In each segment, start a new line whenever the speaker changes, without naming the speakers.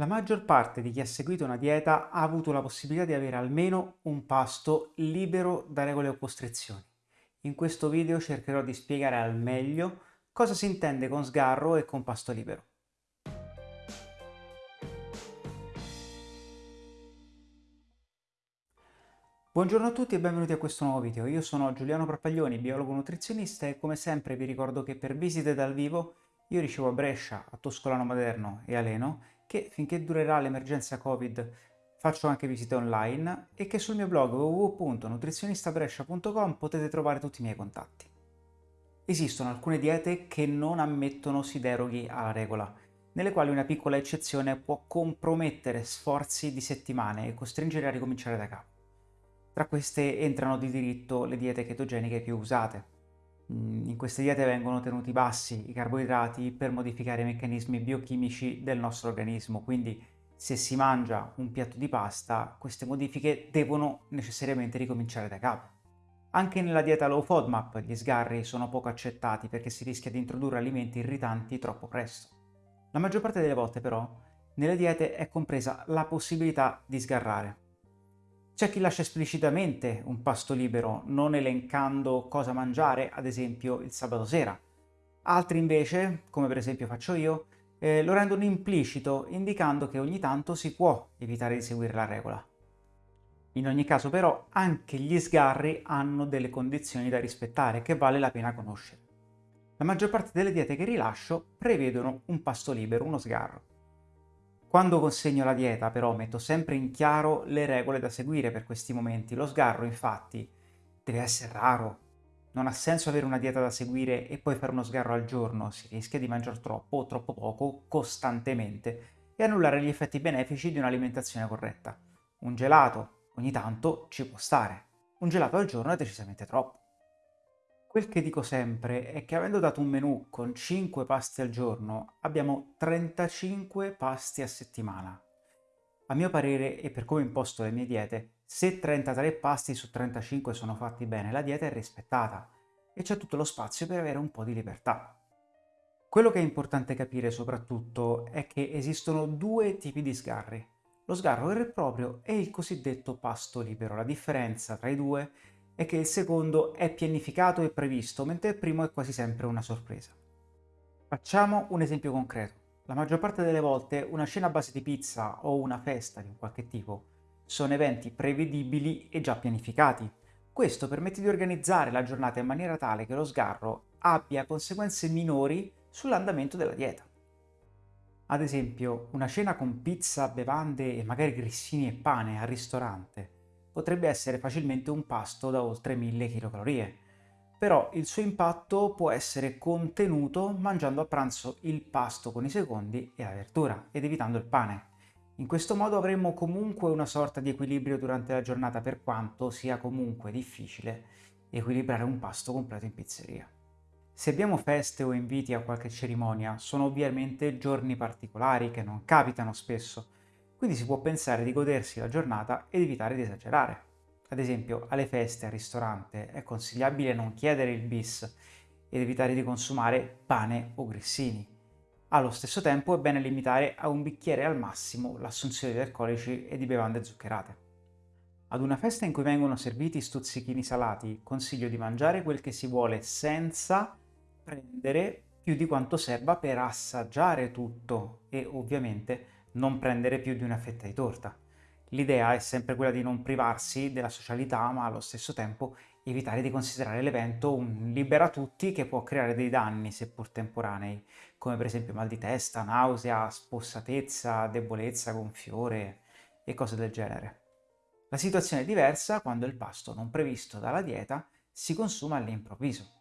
La maggior parte di chi ha seguito una dieta ha avuto la possibilità di avere almeno un pasto libero da regole o costrizioni. In questo video cercherò di spiegare al meglio cosa si intende con sgarro e con pasto libero. Buongiorno a tutti e benvenuti a questo nuovo video. Io sono Giuliano Propaglioni, biologo nutrizionista e come sempre vi ricordo che per visite dal vivo io ricevo a Brescia, a Toscolano Maderno e a Leno che finché durerà l'emergenza Covid faccio anche visite online e che sul mio blog www.nutrizionistabrescia.com potete trovare tutti i miei contatti. Esistono alcune diete che non ammettono si deroghi alla regola, nelle quali una piccola eccezione può compromettere sforzi di settimane e costringere a ricominciare da capo. Tra queste entrano di diritto le diete ketogeniche più usate, in queste diete vengono tenuti bassi i carboidrati per modificare i meccanismi biochimici del nostro organismo, quindi se si mangia un piatto di pasta, queste modifiche devono necessariamente ricominciare da capo. Anche nella dieta low FODMAP gli sgarri sono poco accettati perché si rischia di introdurre alimenti irritanti troppo presto. La maggior parte delle volte però nelle diete è compresa la possibilità di sgarrare, c'è chi lascia esplicitamente un pasto libero, non elencando cosa mangiare, ad esempio il sabato sera. Altri invece, come per esempio faccio io, eh, lo rendono implicito, indicando che ogni tanto si può evitare di seguire la regola. In ogni caso però anche gli sgarri hanno delle condizioni da rispettare che vale la pena conoscere. La maggior parte delle diete che rilascio prevedono un pasto libero, uno sgarro. Quando consegno la dieta però metto sempre in chiaro le regole da seguire per questi momenti. Lo sgarro infatti deve essere raro. Non ha senso avere una dieta da seguire e poi fare uno sgarro al giorno, si rischia di mangiare troppo o troppo poco costantemente e annullare gli effetti benefici di un'alimentazione corretta. Un gelato ogni tanto ci può stare, un gelato al giorno è decisamente troppo. Quel che dico sempre è che avendo dato un menù con 5 pasti al giorno, abbiamo 35 pasti a settimana. A mio parere, e per come imposto le mie diete, se 33 pasti su 35 sono fatti bene, la dieta è rispettata e c'è tutto lo spazio per avere un po' di libertà. Quello che è importante capire soprattutto è che esistono due tipi di sgarri. Lo sgarro vero e proprio e il cosiddetto pasto libero. La differenza tra i due è che il secondo è pianificato e previsto, mentre il primo è quasi sempre una sorpresa. Facciamo un esempio concreto. La maggior parte delle volte una cena a base di pizza o una festa di un qualche tipo sono eventi prevedibili e già pianificati. Questo permette di organizzare la giornata in maniera tale che lo sgarro abbia conseguenze minori sull'andamento della dieta. Ad esempio, una cena con pizza, bevande e magari grissini e pane al ristorante potrebbe essere facilmente un pasto da oltre 1000 kcal. Però il suo impatto può essere contenuto mangiando a pranzo il pasto con i secondi e la verdura ed evitando il pane. In questo modo avremo comunque una sorta di equilibrio durante la giornata per quanto sia comunque difficile equilibrare un pasto completo in pizzeria. Se abbiamo feste o inviti a qualche cerimonia, sono ovviamente giorni particolari che non capitano spesso, quindi si può pensare di godersi la giornata ed evitare di esagerare. Ad esempio, alle feste, al ristorante, è consigliabile non chiedere il bis ed evitare di consumare pane o grissini. Allo stesso tempo è bene limitare a un bicchiere al massimo l'assunzione di alcolici e di bevande zuccherate. Ad una festa in cui vengono serviti stuzzichini salati, consiglio di mangiare quel che si vuole senza prendere più di quanto serva per assaggiare tutto e ovviamente non prendere più di una fetta di torta. L'idea è sempre quella di non privarsi della socialità, ma allo stesso tempo evitare di considerare l'evento un libera tutti che può creare dei danni, seppur temporanei, come per esempio mal di testa, nausea, spossatezza, debolezza, gonfiore e cose del genere. La situazione è diversa quando il pasto non previsto dalla dieta si consuma all'improvviso.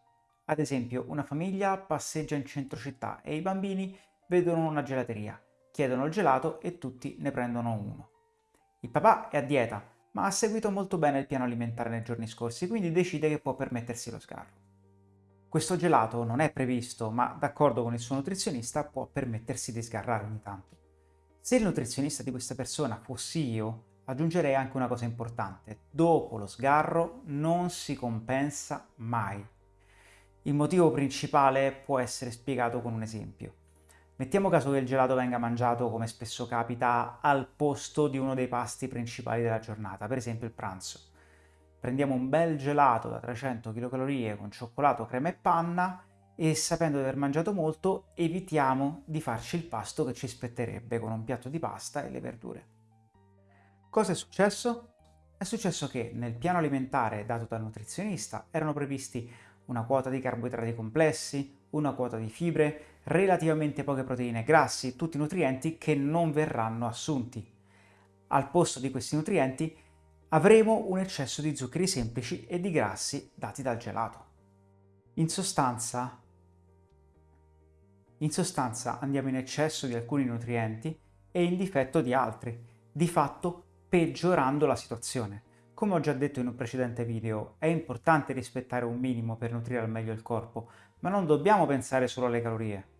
Ad esempio, una famiglia passeggia in centro città e i bambini vedono una gelateria chiedono il gelato e tutti ne prendono uno. Il papà è a dieta, ma ha seguito molto bene il piano alimentare nei giorni scorsi, quindi decide che può permettersi lo sgarro. Questo gelato non è previsto, ma d'accordo con il suo nutrizionista può permettersi di sgarrare ogni tanto. Se il nutrizionista di questa persona fossi io, aggiungerei anche una cosa importante. Dopo lo sgarro non si compensa mai. Il motivo principale può essere spiegato con un esempio. Mettiamo caso che il gelato venga mangiato, come spesso capita, al posto di uno dei pasti principali della giornata, per esempio il pranzo. Prendiamo un bel gelato da 300 kcal con cioccolato, crema e panna e sapendo di aver mangiato molto evitiamo di farci il pasto che ci spetterebbe con un piatto di pasta e le verdure. Cosa è successo? È successo che nel piano alimentare dato dal nutrizionista erano previsti una quota di carboidrati complessi, una quota di fibre, relativamente poche proteine grassi, tutti nutrienti che non verranno assunti. Al posto di questi nutrienti avremo un eccesso di zuccheri semplici e di grassi dati dal gelato. In sostanza, in sostanza andiamo in eccesso di alcuni nutrienti e in difetto di altri, di fatto peggiorando la situazione. Come ho già detto in un precedente video, è importante rispettare un minimo per nutrire al meglio il corpo, ma non dobbiamo pensare solo alle calorie.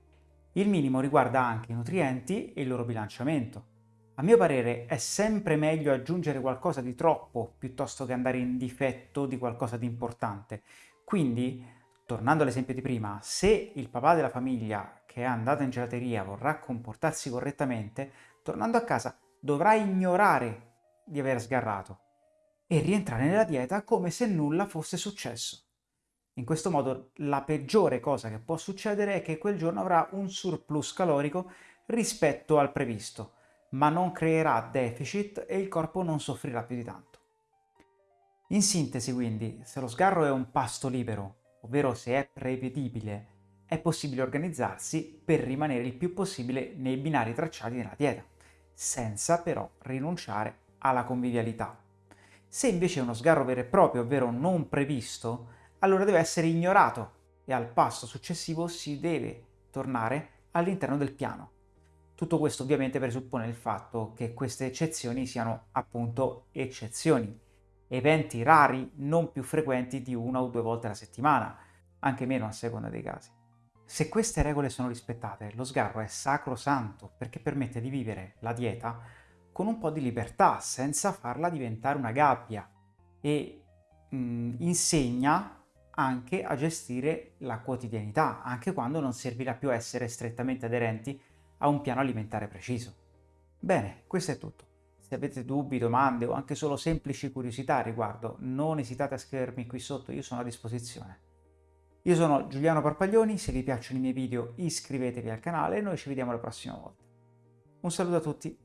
Il minimo riguarda anche i nutrienti e il loro bilanciamento. A mio parere è sempre meglio aggiungere qualcosa di troppo piuttosto che andare in difetto di qualcosa di importante. Quindi, tornando all'esempio di prima, se il papà della famiglia che è andato in gelateria vorrà comportarsi correttamente, tornando a casa dovrà ignorare di aver sgarrato e rientrare nella dieta come se nulla fosse successo. In questo modo la peggiore cosa che può succedere è che quel giorno avrà un surplus calorico rispetto al previsto, ma non creerà deficit e il corpo non soffrirà più di tanto. In sintesi quindi, se lo sgarro è un pasto libero, ovvero se è prevedibile, è possibile organizzarsi per rimanere il più possibile nei binari tracciati nella dieta, senza però rinunciare alla convivialità. Se invece è uno sgarro vero e proprio, ovvero non previsto, allora deve essere ignorato e al passo successivo si deve tornare all'interno del piano. Tutto questo ovviamente presuppone il fatto che queste eccezioni siano appunto eccezioni, eventi rari non più frequenti di una o due volte alla settimana, anche meno a seconda dei casi. Se queste regole sono rispettate, lo sgarro è sacrosanto perché permette di vivere la dieta con un po' di libertà, senza farla diventare una gabbia e mh, mm, insegna anche a gestire la quotidianità, anche quando non servirà più essere strettamente aderenti a un piano alimentare preciso. Bene, questo è tutto. Se avete dubbi, domande o anche solo semplici curiosità a riguardo, non esitate a scrivermi qui sotto, io sono a disposizione. Io sono Giuliano Parpaglioni, se vi piacciono i miei video iscrivetevi al canale e noi ci vediamo la prossima volta. Un saluto a tutti